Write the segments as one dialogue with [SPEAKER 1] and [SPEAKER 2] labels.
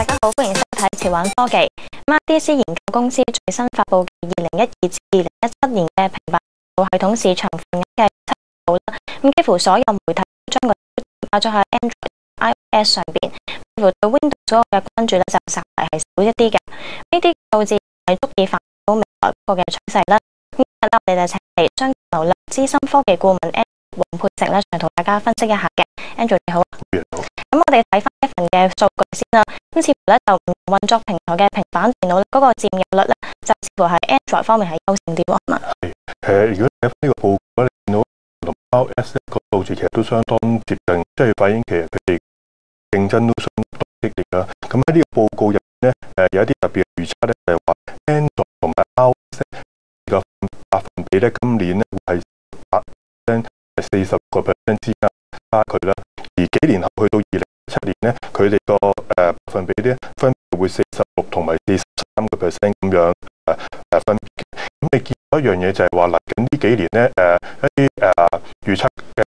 [SPEAKER 1] 大家好，欢迎收睇潮玩科技。m a d c 研究公司最新发布嘅二零一二至二零一七年嘅平板系统市场份额嘅出炉啦。咁几乎所有媒体将佢拍咗喺 Android、iOS 上边，乎对 Windows 嘅关注咧就稍微系少一啲嘅。呢啲数字系足以反映未来个嘅趋势啦。今日咧我哋就请嚟双流资深科技顾问 Andy 黄佩成咧嚟同大家分析一下嘅。Andy 你好。我哋睇翻份嘅數據先啦，咁似乎咧就運作平台嘅平板電腦嗰個佔有率咧，就似乎系 Android 方面係優勝啲喎。係，
[SPEAKER 2] 誒，如果睇翻呢個報告咧，見到同包 S 个数字其實都相當接近，即係反映其實竞争都相當激烈啦。咁喺呢個報告入边咧，誒，有一啲特別預測咧，係話 Android 同包 S 嘅百分比咧，今年咧係百分。四十個 percent 之间差距啦，而幾年后去到二零。七年咧，佢哋個誒分比咧分別會四十六同埋四十三個 percent 咁樣誒誒分。咁你見到一樣嘢就係話嚟緊呢幾年咧誒一啲誒預測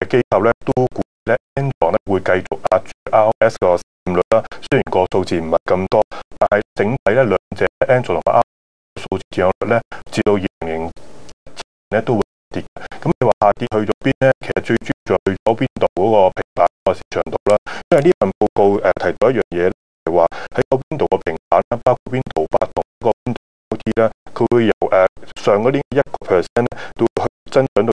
[SPEAKER 2] 嘅機構咧都估咧 Android 咧會繼續壓住 iOS 個佔率啦。雖然個數字唔係咁多，但係整體咧兩隻 Android 同埋 iOS 數字漲率咧至到二明年咧都會跌。咁你話下跌去咗邊咧？其實最主要去咗邊度嗰個？個市場度啦，因為呢份報告誒提到一樣嘢，係話喺邊度個平板啦，包括邊度百度個嗰啲咧，佢會由誒上嗰啲一個 percent 到去增長到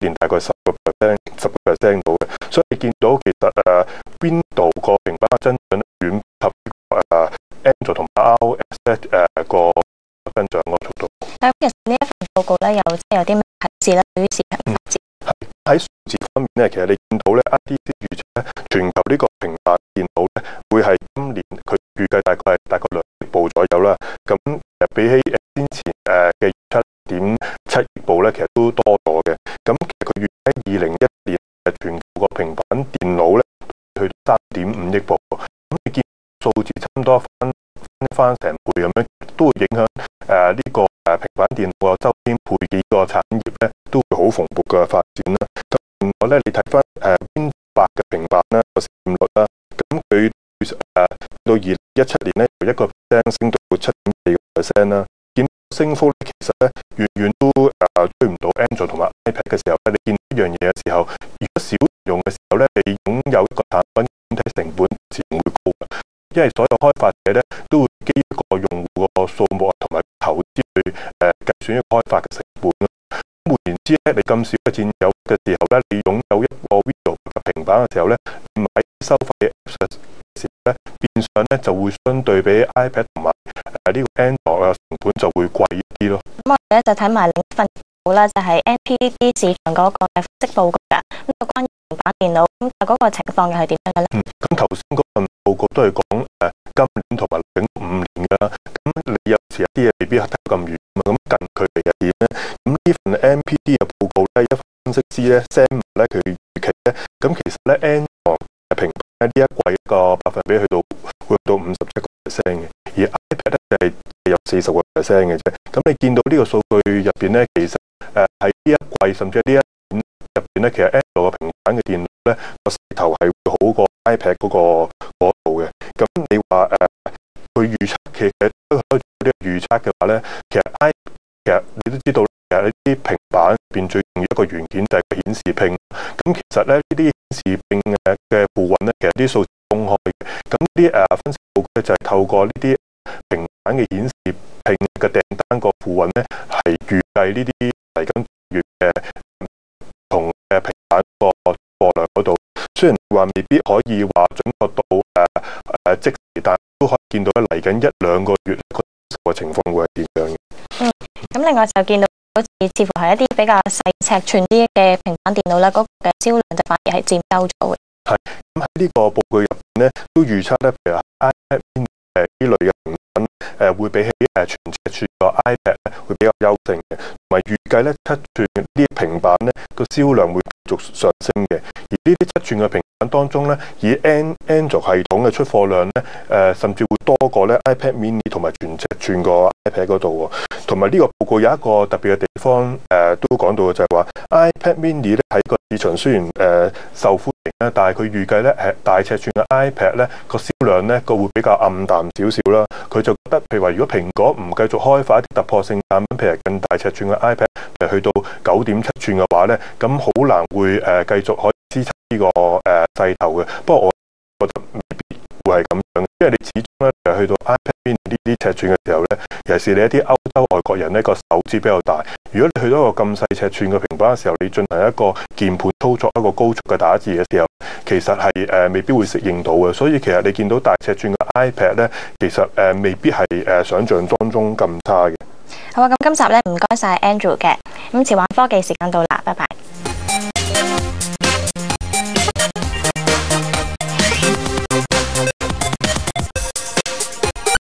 [SPEAKER 2] 年大概十個 percent、十個 percent 到嘅，所以見到其實誒邊度個平板嘅增長咧，遠及誒安卓同 IOS 咧誒個增長個速度。
[SPEAKER 1] 咁其實呢一份報告咧，有有啲咩提示咧？
[SPEAKER 2] 喺数字方面咧，其實你見到咧一啲預測咧，全球呢個平板電腦咧會係今年佢預計大概係大概兩億部左右啦。咁比起先前诶嘅七點七億部咧，其實都多咗嘅。咁其實佢預計二零一年嘅全球個平板電腦咧去三點五億部。咁你見數字差唔多翻翻成倍咁樣。都會影響誒呢個平板電腦周邊配件個產業咧，都會好蓬勃嘅發展啦。咁我咧，你睇翻誒先發嘅平板啦、手率啦，咁佢誒到二一七年咧，一個升到七點四個 percent 啦。見升幅咧，其實咧遠遠都誒追唔到 Android 同埋 iPad 嘅時候咧，你見一樣嘢嘅時候，如果少用嘅時候咧，你擁有個產品整體成本自然會高嘅，因為所有開發者咧都會基。个数目啊，同埋投资去诶计算开发嘅成本。咁换言之咧，你咁少嘅战友嘅时候咧，你擁有一个平板嘅时候咧，喺收费嘅时候咧，变相咧就会相对比 iPad 同埋喺呢个 Android 嘅成本就会贵啲咯。
[SPEAKER 1] 咁我哋咧就睇埋另一份报啦，就系 NPD 市场嗰个分析报告噶。咁就关于平板电脑咁嗰个情况又系点咧？
[SPEAKER 2] 嗯，咁头先嗰份报告都系讲诶，今年同埋。你有时啲嘢未必睇得咁远咁近距佢嚟嘅点咧？咁呢份 M P d 嘅报告咧，一分析师咧 s e m 唔咧佢预期咧，咁其实咧 N 度嘅平板呢一季个百分比去到去到五十一个 percent 嘅，而 iPad 咧系有四十个 percent 嘅啫。咁你见到呢个数据入边咧，其实诶喺呢一季甚至系呢一五入边咧，其实 N 度嘅平板嘅电脑咧个勢头系好过 iPad 嗰个嗰度嘅。咁你话诶佢预测？其實都開啲預測嘅話咧，其實 I 其實你都知道，其實啲平板入邊最重要一個元件就係顯示屏。咁其實咧呢啲顯示屏嘅嘅部分咧，其實啲數字崩開。咁啲誒分析報告咧就係透過呢啲平板嘅顯示屏嘅訂單個附運咧，係預計呢啲嚟緊月嘅同嘅平板個貨量嗰度。雖然話未必可以話準確到誒誒即。見到嚟緊一兩個月個情況會係點樣？
[SPEAKER 1] 嗯，咁另外就見到好似似乎係一啲比較細尺寸啲嘅平板電腦咧，嗰個銷量就反而係佔優咗嘅。
[SPEAKER 2] 係，咁喺呢個報告入咧都預測咧，譬如 iPad 誒呢類嘅產品誒會比起誒全尺寸嘅 iPad 咧會比較優勝嘅，同埋預計咧七寸啲平板咧個銷量會續上升嘅，而呢啲七寸嘅平板。當中咧，以 Android 系統嘅出貨量咧，誒甚至會多過咧 iPad Mini 同埋全尺寸個 iPad 嗰度喎。同埋呢個報告有一個特別嘅地方，誒都講到嘅就係話 iPad Mini 咧喺個市場雖然誒受歡迎咧，但係佢預計咧係大尺寸嘅 iPad 咧個銷量咧個會比較暗淡少少啦。佢就覺得譬如話，如果蘋果唔繼續開發一啲突破性產品，譬如更大尺寸嘅 iPad，去到九點七寸嘅話咧，咁好難會誒繼續可以支撐。呢个诶势头嘅，不过我觉得未必会系咁样，因为你始终咧就去到 iPad 呢啲尺寸嘅时候咧，尤其是你一啲欧洲外国人咧个手指比较大，如果你去到一个咁细尺寸嘅平板嘅时候，你进行一个键盘操作一个高速嘅打字嘅时候，其实系诶未必会适应到嘅。所以其实你见到大尺寸嘅 iPad 呢，其实诶未必系诶想象当中咁差嘅。
[SPEAKER 1] 好啊，咁今集咧唔该晒 Andrew 嘅，咁前玩科技时间到啦，拜拜。